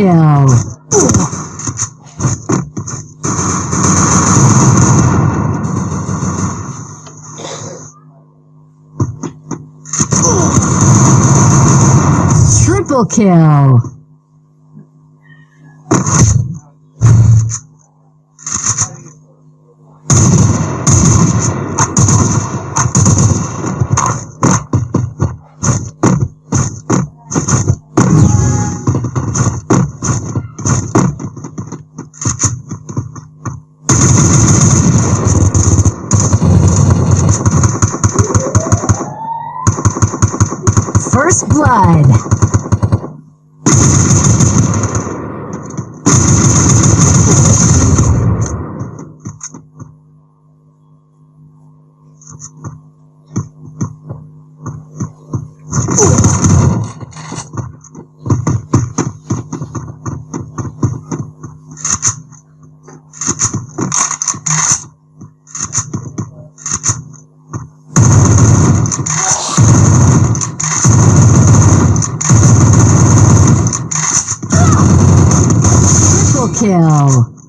kill. Triple kill. Blood. Kill.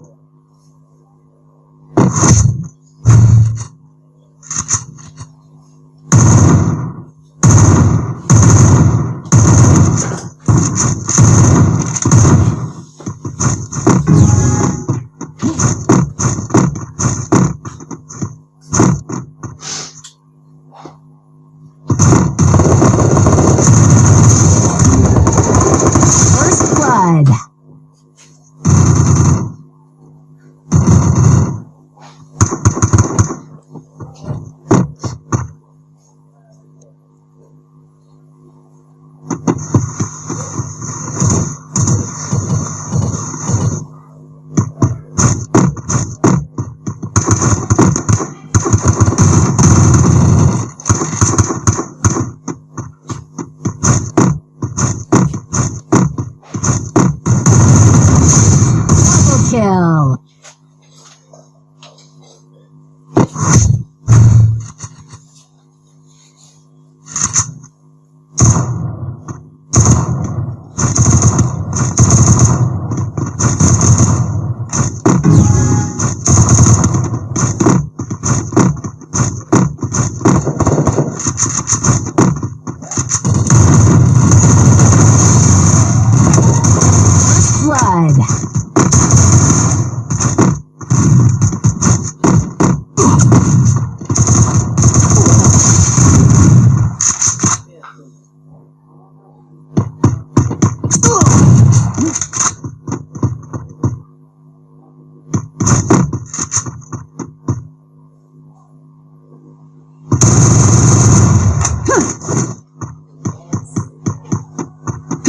Kill.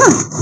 Double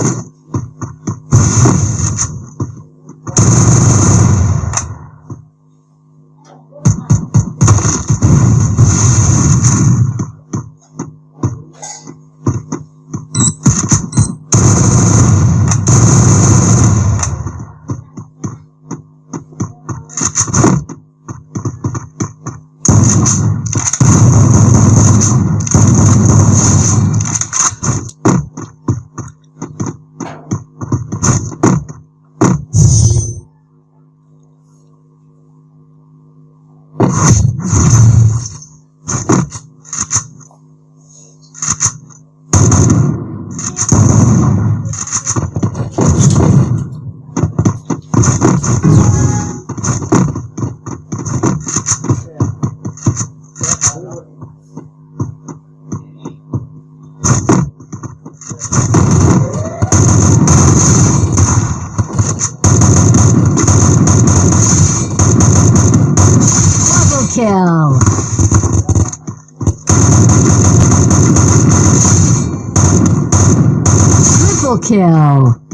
kill. Triple kill.